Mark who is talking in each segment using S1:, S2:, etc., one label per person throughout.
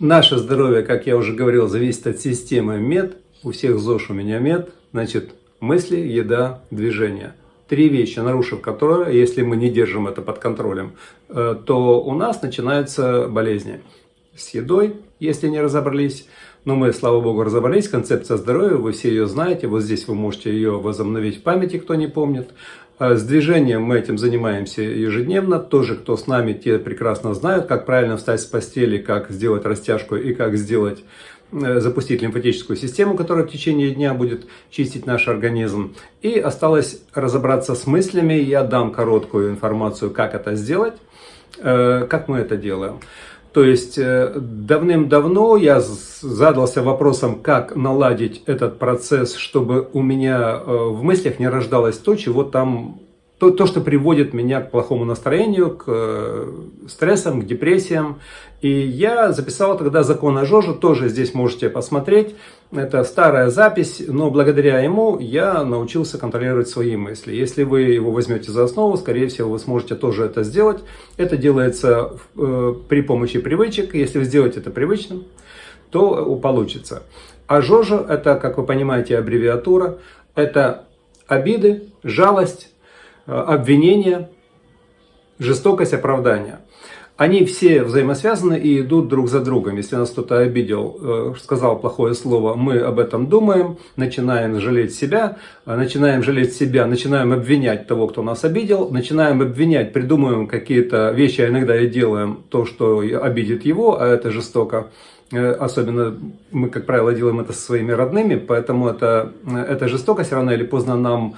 S1: Наше здоровье, как я уже говорил, зависит от системы МЕД. У всех ЗОЖ у меня МЕД. Значит, мысли, еда, движение. Три вещи, нарушив которые, если мы не держим это под контролем, э, то у нас начинаются болезни. С едой, если не разобрались. Но мы, слава богу, разобрались. Концепция здоровья, вы все ее знаете. Вот здесь вы можете ее возобновить в памяти, кто не помнит. А с движением мы этим занимаемся ежедневно. Тоже, кто с нами, те прекрасно знают, как правильно встать с постели, как сделать растяжку и как сделать э, запустить лимфатическую систему, которая в течение дня будет чистить наш организм. И осталось разобраться с мыслями. Я дам короткую информацию, как это сделать, э, как мы это делаем. То есть э, давным-давно я задался вопросом, как наладить этот процесс, чтобы у меня э, в мыслях не рождалось то, чего там то, то, что приводит меня к плохому настроению, к э, стрессам, к депрессиям. И я записал тогда закон о Жоже, тоже здесь можете посмотреть. Это старая запись, но благодаря ему я научился контролировать свои мысли. Если вы его возьмете за основу, скорее всего, вы сможете тоже это сделать. Это делается э, при помощи привычек. Если вы сделаете это привычным, то получится. А Жожа – это, как вы понимаете, аббревиатура. Это обиды, жалость, Э, обвинения, жестокость, оправдания. Они все взаимосвязаны и идут друг за другом. Если нас кто-то обидел, э, сказал плохое слово, мы об этом думаем, начинаем жалеть себя, э, начинаем жалеть себя, начинаем обвинять того, кто нас обидел, начинаем обвинять, придумываем какие-то вещи, а иногда и делаем то, что обидит его, а это жестоко. Особенно мы, как правило, делаем это со своими родными, поэтому это, эта жестокость рано или поздно нам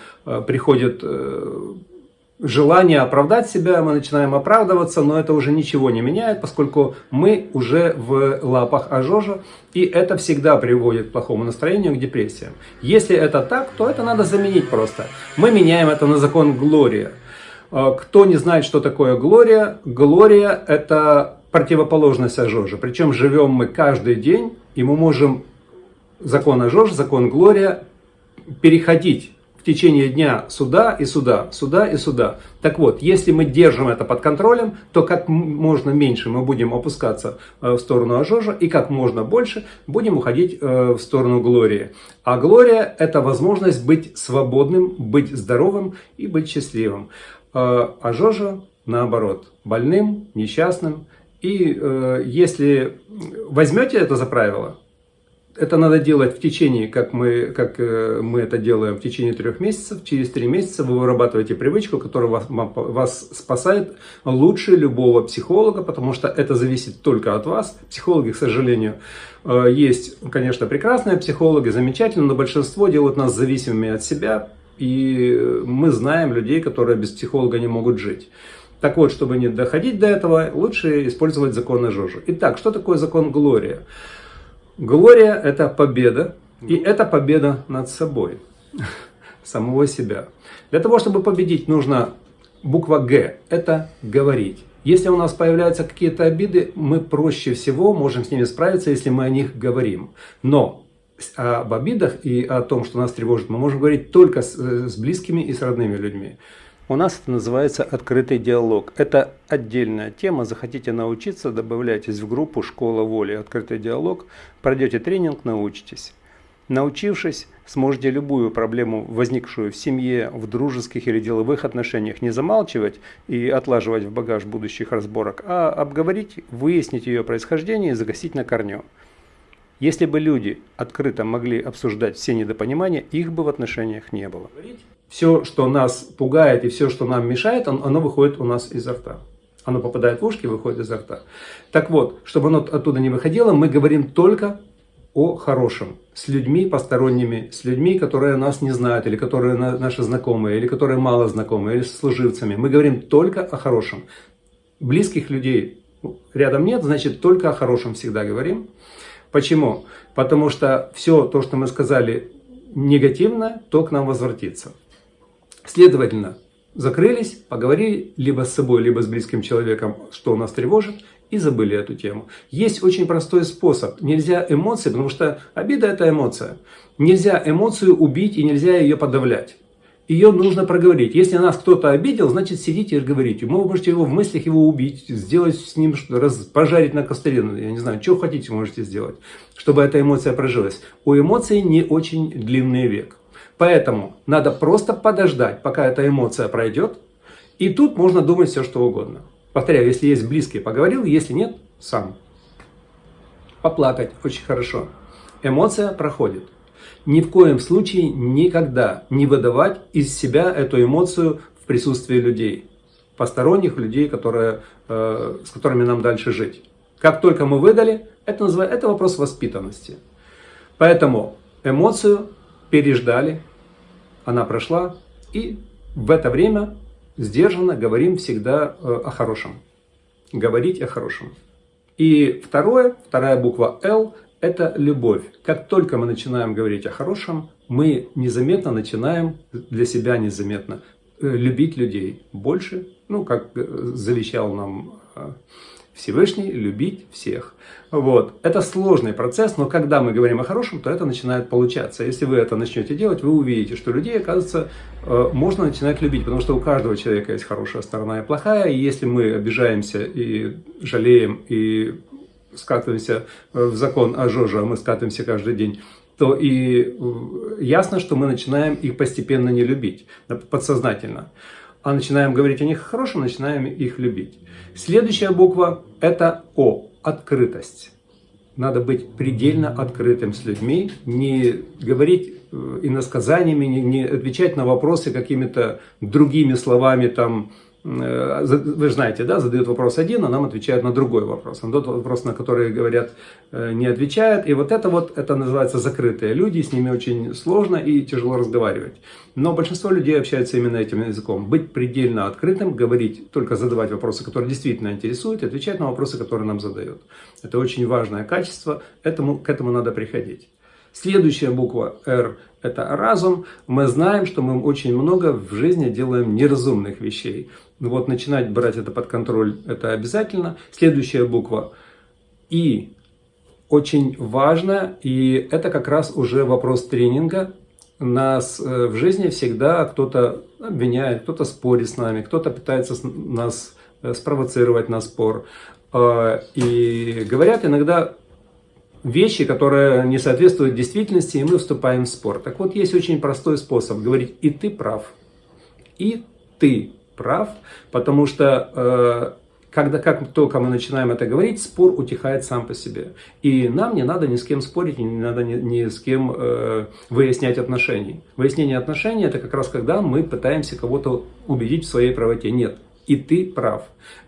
S1: приходит желание оправдать себя, мы начинаем оправдываться, но это уже ничего не меняет, поскольку мы уже в лапах ожожа, и это всегда приводит к плохому настроению, к депрессиям. Если это так, то это надо заменить просто. Мы меняем это на закон Глория. Кто не знает, что такое Глория, Глория это противоположность ожожа. Причем живем мы каждый день, и мы можем закон ожожа, закон Глория переходить течение дня сюда и сюда, сюда и сюда. Так вот, если мы держим это под контролем, то как можно меньше мы будем опускаться э, в сторону Ажожа, и как можно больше будем уходить э, в сторону Глории. А Глория – это возможность быть свободным, быть здоровым и быть счастливым. Ажожа, наоборот, больным, несчастным. И если возьмете это за правило, это надо делать в течение, как мы, как э, мы это делаем, в течение трех месяцев. Через три месяца вы вырабатываете привычку, которая вас, вас спасает лучше любого психолога, потому что это зависит только от вас. Психологи, к сожалению, э, есть, конечно, прекрасные психологи, замечательные, но большинство делают нас зависимыми от себя. И мы знаем людей, которые без психолога не могут жить. Так вот, чтобы не доходить до этого, лучше использовать закон Жожи. Итак, что такое закон Глория? Глория – это победа, и это победа над собой, самого себя. Для того, чтобы победить, нужно буква «Г» – это говорить. Если у нас появляются какие-то обиды, мы проще всего можем с ними справиться, если мы о них говорим. Но об обидах и о том, что нас тревожит, мы можем говорить только с, с близкими и с родными людьми. У нас это называется открытый диалог. Это отдельная тема. Захотите научиться, добавляйтесь в группу «Школа воли. Открытый диалог». Пройдете тренинг, научитесь. Научившись, сможете любую проблему, возникшую в семье, в дружеских или деловых отношениях, не замалчивать и отлаживать в багаж будущих разборок, а обговорить, выяснить ее происхождение и загасить на корню. Если бы люди открыто могли обсуждать все недопонимания, их бы в отношениях не было все, что нас пугает и все, что нам мешает, оно выходит у нас изо рта. Оно попадает в ушки, выходит изо рта. Так вот, чтобы оно оттуда не выходило, мы говорим только о хорошем. С людьми посторонними, с людьми, которые нас не знают, или которые наши знакомые, или которые мало знакомые, или с служивцами. Мы говорим только о хорошем. Близких людей рядом нет, значит, только о хорошем всегда говорим. Почему? Потому что все то, что мы сказали негативно, то к нам возвратится. Следовательно, закрылись, поговорили либо с собой, либо с близким человеком, что нас тревожит, и забыли эту тему. Есть очень простой способ. Нельзя эмоции, потому что обида – это эмоция. Нельзя эмоцию убить и нельзя ее подавлять. Ее нужно проговорить. Если нас кто-то обидел, значит сидите и говорите. Вы можете его в мыслях его убить, сделать с ним, раз, пожарить на костре, ну, я не знаю, что хотите можете сделать, чтобы эта эмоция прожилась. У эмоций не очень длинный век. Поэтому надо просто подождать, пока эта эмоция пройдет, и тут можно думать все, что угодно. Повторяю, если есть близкий, поговорил, если нет, сам. Поплакать очень хорошо. Эмоция проходит ни в коем случае никогда не выдавать из себя эту эмоцию в присутствии людей, посторонних людей, которые, э, с которыми нам дальше жить. Как только мы выдали, это, называется, это вопрос воспитанности. Поэтому эмоцию переждали, она прошла, и в это время сдержанно говорим всегда э, о хорошем. Говорить о хорошем. И второе, вторая буква «Л» это любовь. Как только мы начинаем говорить о хорошем, мы незаметно начинаем, для себя незаметно, э, любить людей больше, ну, как э, завещал нам э, Всевышний, любить всех. Вот. Это сложный процесс, но когда мы говорим о хорошем, то это начинает получаться. Если вы это начнете делать, вы увидите, что людей, оказывается, можно начинать любить, потому что у каждого человека есть хорошая сторона и плохая, и если мы обижаемся и жалеем, и скатываемся в закон о Жоже, а мы скатываемся каждый день, то и э, ясно, что мы начинаем их постепенно не любить, подсознательно. А начинаем говорить о них хорошем, начинаем их любить. Следующая буква – это О, открытость. Надо быть предельно открытым с людьми, не говорить э, иносказаниями, не отвечать на вопросы какими-то другими словами, там, Э, вы знаете, да, задают вопрос один, а нам отвечают на другой вопрос. На тот вопрос, на который говорят, э, не отвечают. И вот это вот, это называется закрытые люди, с ними очень сложно и тяжело разговаривать. Но большинство людей общаются именно этим языком. Быть предельно открытым, говорить, только задавать вопросы, которые действительно интересуют, и отвечать на вопросы, которые нам задают. Это очень важное качество, этому, к этому надо приходить. Следующая буква «Р» – это разум. Мы знаем, что мы очень много в жизни делаем неразумных вещей. Ну вот начинать брать это под контроль – это обязательно. Следующая буква «И» очень важно, и это как раз уже вопрос тренинга. Нас э, в жизни всегда кто-то обвиняет, кто-то спорит с нами, кто-то пытается нас э, спровоцировать на спор. Э, и говорят иногда вещи, которые не соответствуют действительности, и мы вступаем в спор. Так вот, есть очень простой способ говорить «и ты прав», «и ты прав», потому что э, когда как только мы начинаем это говорить, спор утихает сам по себе. И нам не надо ни с кем спорить, не надо ни, ни с кем э, выяснять отношения. Выяснение отношений – это как раз когда мы пытаемся кого-то убедить в своей правоте. Нет, и ты прав.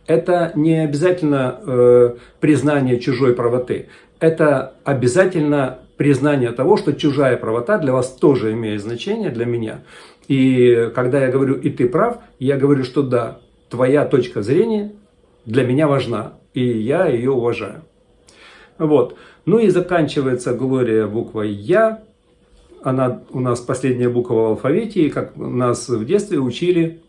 S1: Это не обязательно э, признание чужой правоты это обязательно признание того, что чужая правота для вас тоже имеет значение, для меня. И когда я говорю «и ты прав», я говорю, что да, твоя точка зрения для меня важна, и я ее уважаю. Вот. Ну и заканчивается Глория буквой «Я». Она у нас последняя буква в алфавите, и как нас в детстве учили,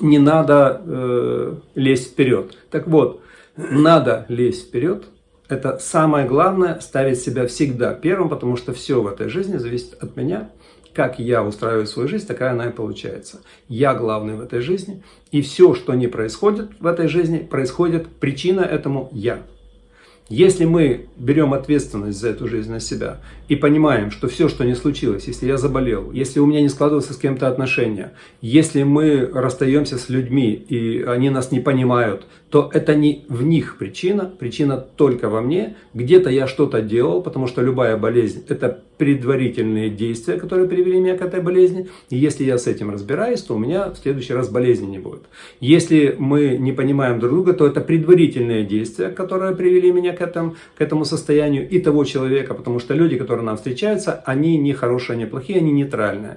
S1: не надо э, лезть вперед. Так вот, надо лезть вперед, это самое главное, ставить себя всегда первым, потому что все в этой жизни зависит от меня. Как я устраиваю свою жизнь, такая она и получается. Я главный в этой жизни, и все, что не происходит в этой жизни, происходит, причина этому я. Если мы берем ответственность за эту жизнь на себя и понимаем, что все, что не случилось, если я заболел, если у меня не складываются с кем-то отношения, если мы расстаемся с людьми и они нас не понимают, то это не в них причина, причина только во мне. Где-то я что-то делал, потому что любая болезнь – это предварительные действия, которые привели меня к этой болезни. И если я с этим разбираюсь, то у меня в следующий раз болезни не будет. Если мы не понимаем друг друга, то это предварительные действия, которые привели меня к этому, к этому состоянию и того человека, потому что люди, которые нам встречаются, они не хорошие, не плохие, они нейтральные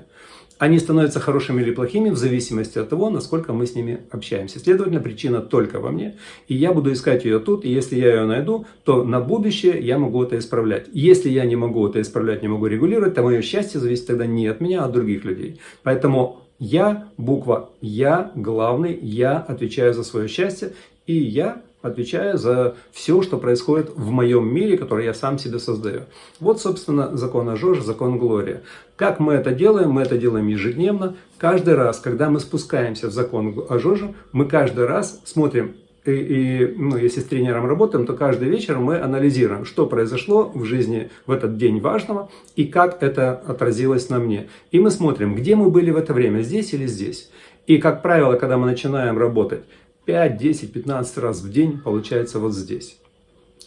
S1: они становятся хорошими или плохими в зависимости от того, насколько мы с ними общаемся. Следовательно, причина только во мне, и я буду искать ее тут, и если я ее найду, то на будущее я могу это исправлять. Если я не могу это исправлять, не могу регулировать, то мое счастье зависит тогда не от меня, а от других людей. Поэтому я, буква «Я», главный, я отвечаю за свое счастье, и я отвечаю за все, что происходит в моем мире, который я сам себе создаю. Вот, собственно, закон Ажожа, закон Глория. Как мы это делаем? Мы это делаем ежедневно. Каждый раз, когда мы спускаемся в закон Ажожа, мы каждый раз смотрим, и, и ну, если с тренером работаем, то каждый вечер мы анализируем, что произошло в жизни в этот день важного и как это отразилось на мне. И мы смотрим, где мы были в это время, здесь или здесь. И, как правило, когда мы начинаем работать 5, 10, 15 раз в день, получается вот здесь.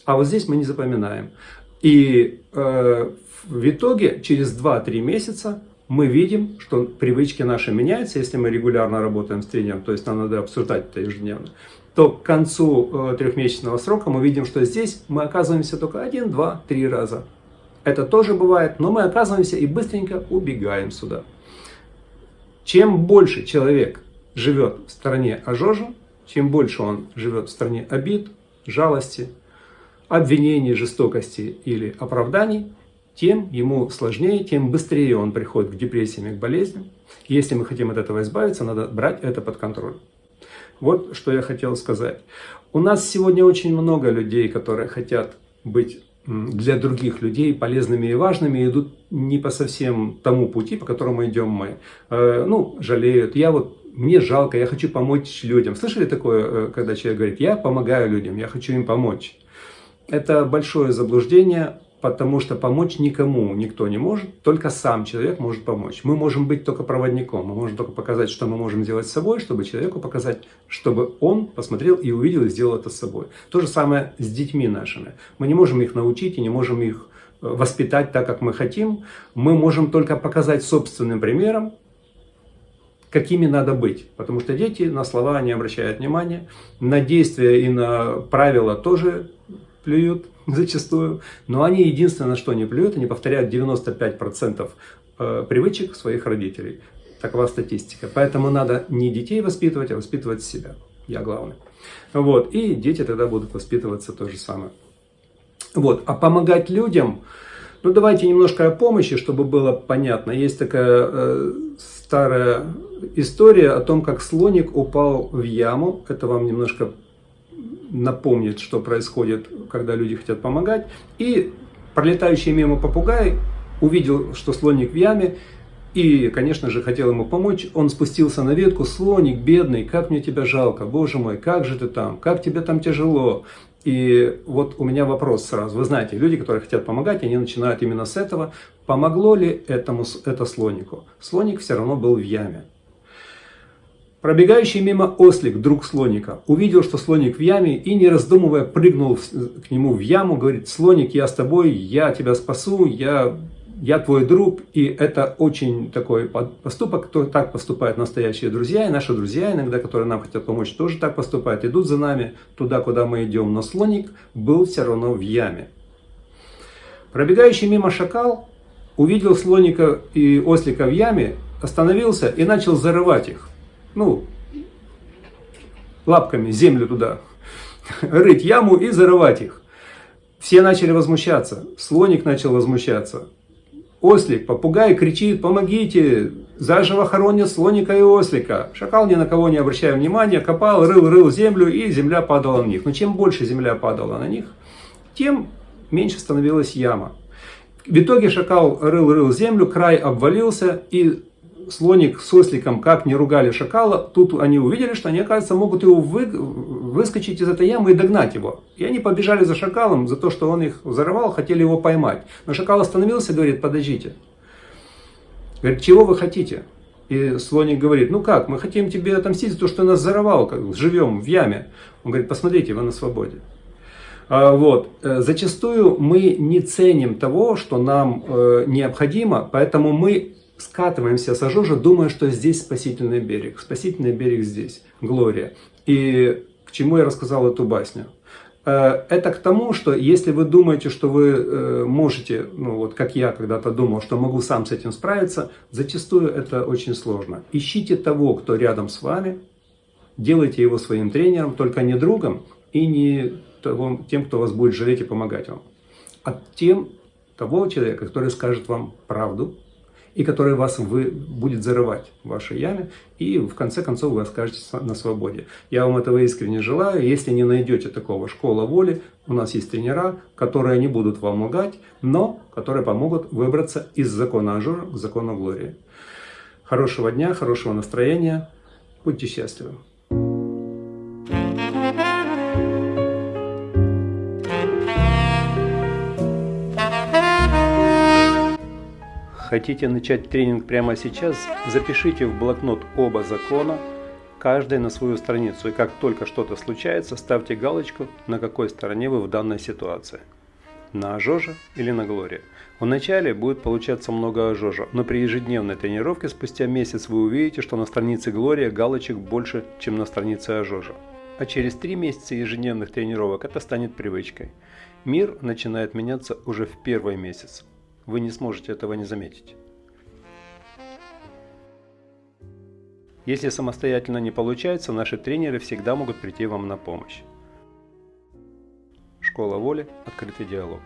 S1: А вот здесь мы не запоминаем. И э, в итоге через 2-3 месяца мы видим, что привычки наши меняются, если мы регулярно работаем с тренером, то есть нам надо обсуждать это ежедневно, то к концу э, трехмесячного срока мы видим, что здесь мы оказываемся только один, два, три раза. Это тоже бывает, но мы оказываемся и быстренько убегаем сюда. Чем больше человек живет в стране ожожа, чем больше он живет в стране обид, жалости, обвинений, жестокости или оправданий, тем ему сложнее, тем быстрее он приходит к депрессиям и к болезням. Если мы хотим от этого избавиться, надо брать это под контроль. Вот что я хотел сказать. У нас сегодня очень много людей, которые хотят быть для других людей полезными и важными, идут не по совсем тому пути, по которому идем мы. Э, ну, жалеют. Я вот, мне жалко, я хочу помочь людям. Слышали такое, э, когда человек говорит, я помогаю людям, я хочу им помочь? Это большое заблуждение потому что помочь никому никто не может, только сам человек может помочь. Мы можем быть только проводником, мы можем только показать, что мы можем делать с собой, чтобы человеку показать, чтобы он посмотрел и увидел и сделал это с собой. То же самое с детьми нашими. Мы не можем их научить и не можем их э, воспитать так, как мы хотим. Мы можем только показать собственным примером, какими надо быть. Потому что дети на слова не обращают внимания, на действия и на правила тоже плюют зачастую, но они единственное, что не плюют, они повторяют 95% э, привычек своих родителей. Такова статистика. Поэтому надо не детей воспитывать, а воспитывать себя. Я главный. Вот. И дети тогда будут воспитываться то же самое. Вот. А помогать людям, ну давайте немножко о помощи, чтобы было понятно. Есть такая э, старая история о том, как слоник упал в яму. Это вам немножко напомнит, что происходит, когда люди хотят помогать. И пролетающий мимо попугай увидел, что слоник в яме, и, конечно же, хотел ему помочь. Он спустился на ветку. «Слоник, бедный, как мне тебя жалко, боже мой, как же ты там, как тебе там тяжело». И вот у меня вопрос сразу. Вы знаете, люди, которые хотят помогать, они начинают именно с этого. Помогло ли этому, это слонику? Слоник все равно был в яме. Пробегающий мимо ослик, друг слоника, увидел, что слоник в яме и, не раздумывая, прыгнул к нему в яму, говорит, слоник, я с тобой, я тебя спасу, я, я твой друг. И это очень такой поступок, кто так поступают настоящие друзья, и наши друзья иногда, которые нам хотят помочь, тоже так поступают, идут за нами туда, куда мы идем. Но слоник был все равно в яме. Пробегающий мимо шакал увидел слоника и ослика в яме, остановился и начал зарывать их ну, лапками землю туда, рыть яму и зарывать их. Все начали возмущаться, слоник начал возмущаться. Ослик, попугай кричит, помогите, заживо хоронят слоника и ослика. Шакал ни на кого не обращая внимания, копал, рыл, рыл землю, и земля падала на них. Но чем больше земля падала на них, тем меньше становилась яма. В итоге шакал рыл-рыл землю, край обвалился, и слоник с осликом как не ругали шакала, тут они увидели, что они, оказывается, могут его вы, выскочить из этой ямы и догнать его. И они побежали за шакалом, за то, что он их взорвал, хотели его поймать. Но шакал остановился и говорит, подождите. Говорит, чего вы хотите? И слоник говорит, ну как, мы хотим тебе отомстить за то, что нас взорвал, как живем в яме. Он говорит, посмотрите, вы на свободе. А, вот. Э, зачастую мы не ценим того, что нам э, необходимо, поэтому мы скатываемся с Ажожа, думая, что здесь спасительный берег. Спасительный берег здесь, Глория. И к чему я рассказал эту басню? Э, это к тому, что если вы думаете, что вы э, можете, ну вот как я когда-то думал, что могу сам с этим справиться, зачастую это очень сложно. Ищите того, кто рядом с вами, делайте его своим тренером, только не другом и не того, тем, кто вас будет жалеть и помогать вам, а тем того человека, который скажет вам правду, и который вас вы, будет зарывать в вашей яме, и в конце концов вы окажетесь на свободе. Я вам этого искренне желаю. Если не найдете такого школа воли, у нас есть тренера, которые не будут вам лгать, но которые помогут выбраться из закона ажура к закону глории. Хорошего дня, хорошего настроения. Будьте счастливы. Хотите начать тренинг прямо сейчас? Запишите в блокнот оба закона, каждый на свою страницу. И как только что-то случается, ставьте галочку, на какой стороне вы в данной ситуации. На ожоже или на глории. Вначале будет получаться много ожожа, но при ежедневной тренировке спустя месяц вы увидите, что на странице Глория галочек больше, чем на странице ожожа. А через три месяца ежедневных тренировок это станет привычкой. Мир начинает меняться уже в первый месяц вы не сможете этого не заметить. Если самостоятельно не получается, наши тренеры всегда могут прийти вам на помощь. Школа воли. Открытый диалог.